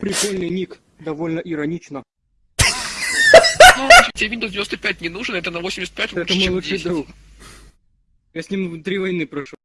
Прикольный ник, довольно иронично. Тебе Windows 95 не нужен, это на 85 Это мой лучший 10. друг. Я с ним три войны прошел.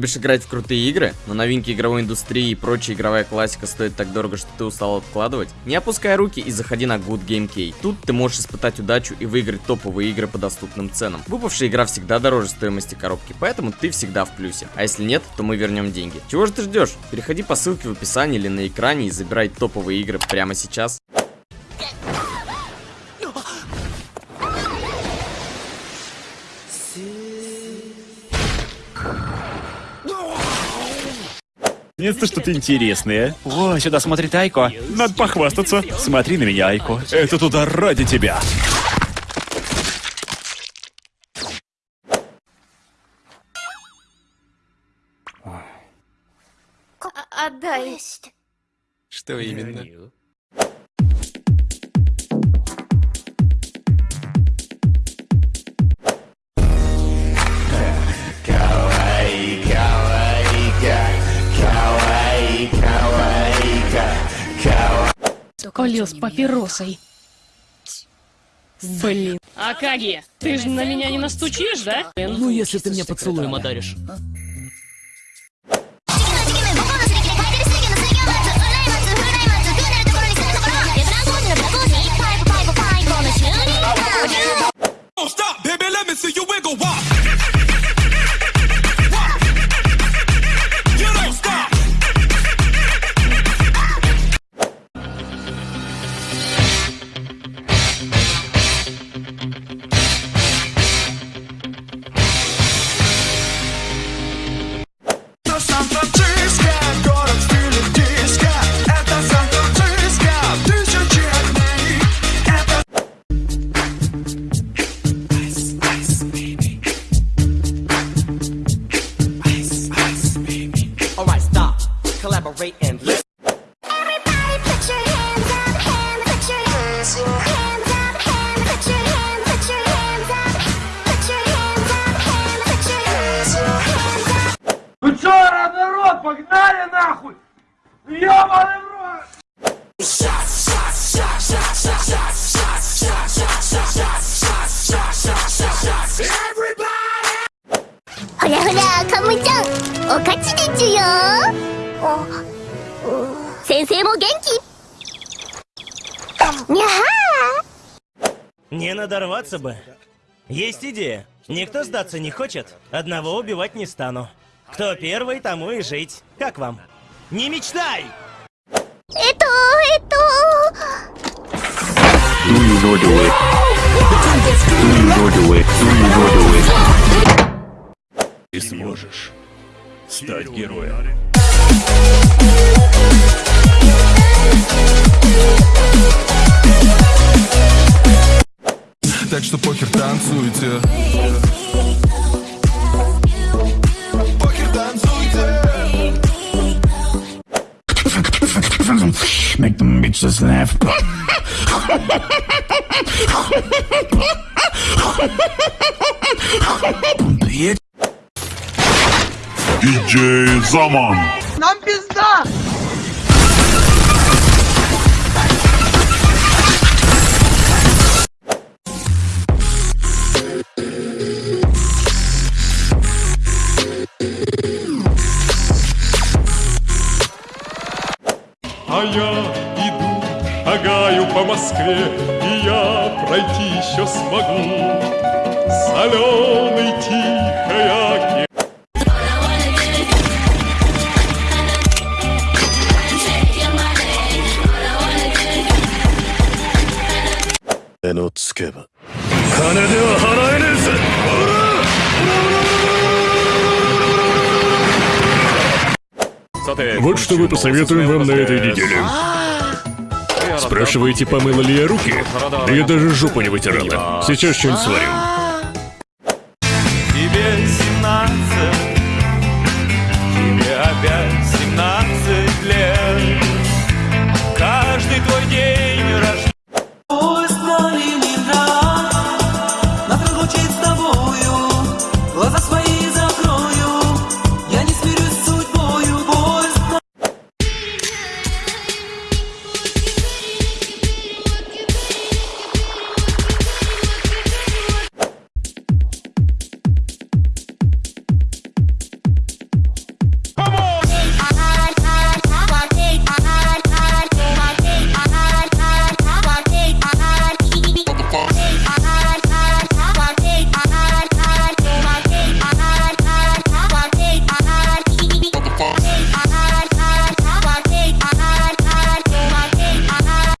Любишь играть в крутые игры, но новинки игровой индустрии и прочая игровая классика стоит так дорого, что ты устал откладывать? Не опускай руки и заходи на Good Game Key. Тут ты можешь испытать удачу и выиграть топовые игры по доступным ценам. Выпавшая игра всегда дороже стоимости коробки, поэтому ты всегда в плюсе. А если нет, то мы вернем деньги. Чего же ты ждешь? Переходи по ссылке в описании или на экране и забирай топовые игры прямо сейчас. Нет-то что-то интересное. О, сюда смотрит Айко. Надо похвастаться. Смотри на меня, Айко. Это туда ради тебя. Отдай. Что именно? Полез папиросой. Блин. Акаги, ты же на меня не настучишь, да? Ну, если ты мне поцелуем одаришь. ちでちゅよ。お、先生も元気。にゃはНе надорваться бы. Есть идея. Никто сдаться не хочет, одного убивать не стану. Кто первый, тому и жить. Как вам? Не мечтай! えっと、えっと。 Ты сможешь стать героем. Так что похер танцуйте Похер танцуйте Make them bitches laugh. Диджей Заман А я иду, шагаю по Москве, И я пройти еще смогу. Соленый тихой Вот что мы посоветуем вам на этой неделе. Спрашиваете, помыла ли я руки? Да я даже жопу не вытирала. Сейчас что-нибудь сварим. Тебе 17 Тебе опять 17 лет